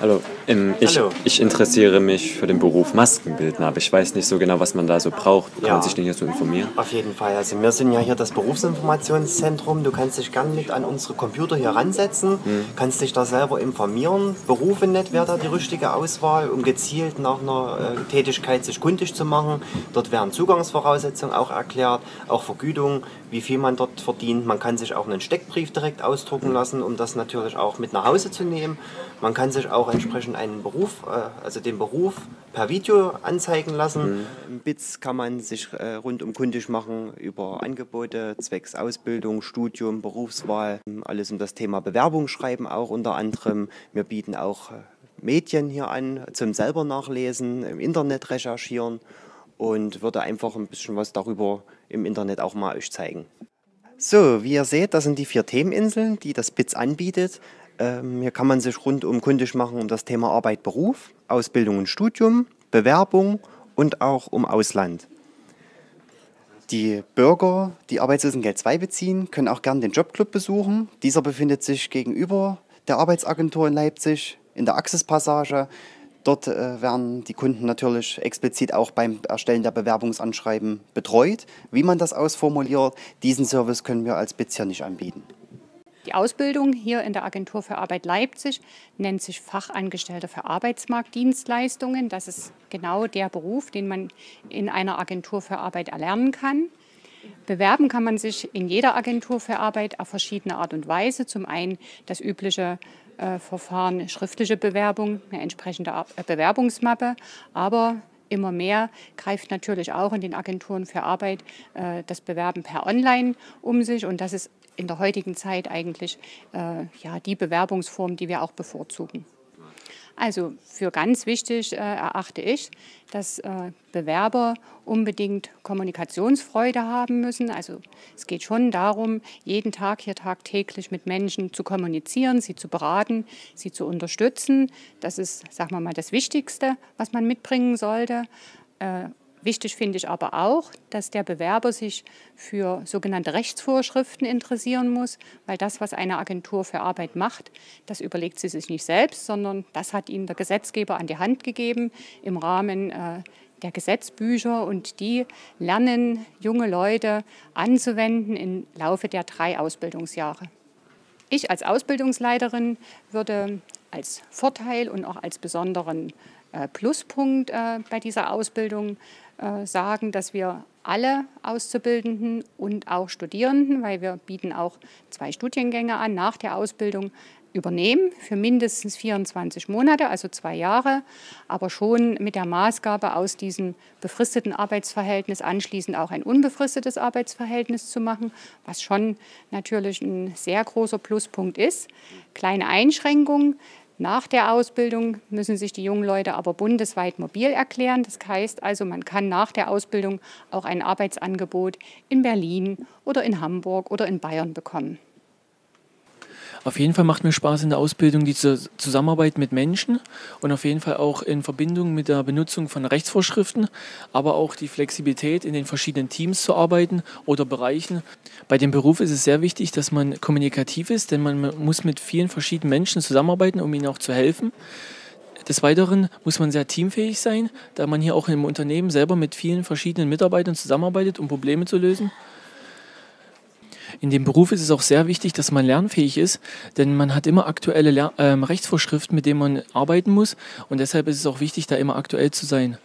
Hallo, ähm, ich, Hallo. ich interessiere mich für den Beruf Maskenbildner, aber ich weiß nicht so genau, was man da so braucht. Kann Ja. man sich denn hier so informieren? Auf jeden Fall. Also wir sind ja hier das Berufsinformationszentrum. Du kannst dich gern mit an unsere Computer hier ransetzen, kannst dich da selber informieren. Berufe nicht wäre da die richtige Auswahl, um gezielt nach einer äh, Tätigkeit sich kundig zu machen. Dort werden Zugangsvoraussetzungen auch erklärt, auch Vergütung, wie viel man dort verdient. Man kann sich auch einen Steckbrief direkt ausdrucken lassen, um das natürlich auch mit nach Hause zu nehmen. Man kann sich auch entsprechend einen Beruf, äh, also den Beruf per Video anzeigen lassen. Im BITS kann man sich äh, rundum kundig machen über Angebote zwecks Ausbildung, Studium, Berufswahl, alles um das Thema Bewerbung schreiben auch unter anderem. Wir bieten auch äh, Medien hier an zum selber nachlesen, im Internet recherchieren und würde einfach ein bisschen was darüber im Internet auch mal euch zeigen. So, wie ihr seht, das sind die vier Themeninseln, die das BITS anbietet. Ähm, hier kann man sich rundum kundig machen um das Thema Arbeit, Beruf, Ausbildung und Studium, Bewerbung und auch um Ausland. Die Bürger, die Arbeitslosengeld 2 beziehen, können auch gern den Jobclub besuchen. Dieser befindet sich gegenüber der Arbeitsagentur in Leipzig in der Axis-Passage. Dort äh, werden die Kunden natürlich explizit auch beim Erstellen der Bewerbungsanschreiben betreut. Wie man das ausformuliert, diesen Service können wir als hier nicht anbieten. Die Ausbildung hier in der Agentur für Arbeit Leipzig nennt sich Fachangestellter für Arbeitsmarktdienstleistungen. Das ist genau der Beruf, den man in einer Agentur für Arbeit erlernen kann. Bewerben kann man sich in jeder Agentur für Arbeit auf verschiedene Art und Weise. Zum einen das übliche äh, Verfahren schriftliche Bewerbung, eine entsprechende äh, Bewerbungsmappe, aber immer mehr greift natürlich auch in den Agenturen für Arbeit äh, das Bewerben per Online um sich und das ist in der heutigen Zeit eigentlich äh, ja, die Bewerbungsform, die wir auch bevorzugen. Also für ganz wichtig äh, erachte ich, dass äh, Bewerber unbedingt Kommunikationsfreude haben müssen. Also es geht schon darum, jeden Tag hier tagtäglich mit Menschen zu kommunizieren, sie zu beraten, sie zu unterstützen. Das ist, sagen wir mal, das Wichtigste, was man mitbringen sollte. Äh, Wichtig finde ich aber auch, dass der Bewerber sich für sogenannte Rechtsvorschriften interessieren muss, weil das, was eine Agentur für Arbeit macht, das überlegt sie sich nicht selbst, sondern das hat ihnen der Gesetzgeber an die Hand gegeben im Rahmen äh, der Gesetzbücher und die lernen junge Leute anzuwenden im Laufe der drei Ausbildungsjahre. Ich als Ausbildungsleiterin würde als Vorteil und auch als besonderen äh, Pluspunkt äh, bei dieser Ausbildung sagen, dass wir alle Auszubildenden und auch Studierenden, weil wir bieten auch zwei Studiengänge an nach der Ausbildung, übernehmen für mindestens 24 Monate, also zwei Jahre, aber schon mit der Maßgabe aus diesem befristeten Arbeitsverhältnis anschließend auch ein unbefristetes Arbeitsverhältnis zu machen, was schon natürlich ein sehr großer Pluspunkt ist. Kleine Einschränkung. Nach der Ausbildung müssen sich die jungen Leute aber bundesweit mobil erklären. Das heißt also, man kann nach der Ausbildung auch ein Arbeitsangebot in Berlin oder in Hamburg oder in Bayern bekommen. Auf jeden Fall macht mir Spaß in der Ausbildung die Zu- Zusammenarbeit mit Menschen und auf jeden Fall auch in Verbindung mit der Benutzung von Rechtsvorschriften, aber auch die Flexibilität in den verschiedenen Teams zu arbeiten oder Bereichen. Bei dem Beruf ist es sehr wichtig, dass man kommunikativ ist, denn man muss mit vielen verschiedenen Menschen zusammenarbeiten, um ihnen auch zu helfen. Des Weiteren muss man sehr teamfähig sein, da man hier auch im Unternehmen selber mit vielen verschiedenen Mitarbeitern zusammenarbeitet, um Probleme zu lösen. In dem Beruf ist es auch sehr wichtig, dass man lernfähig ist, denn man hat immer aktuelle Ler ähm, Rechtsvorschriften, mit denen man arbeiten muss und deshalb ist es auch wichtig, da immer aktuell zu sein.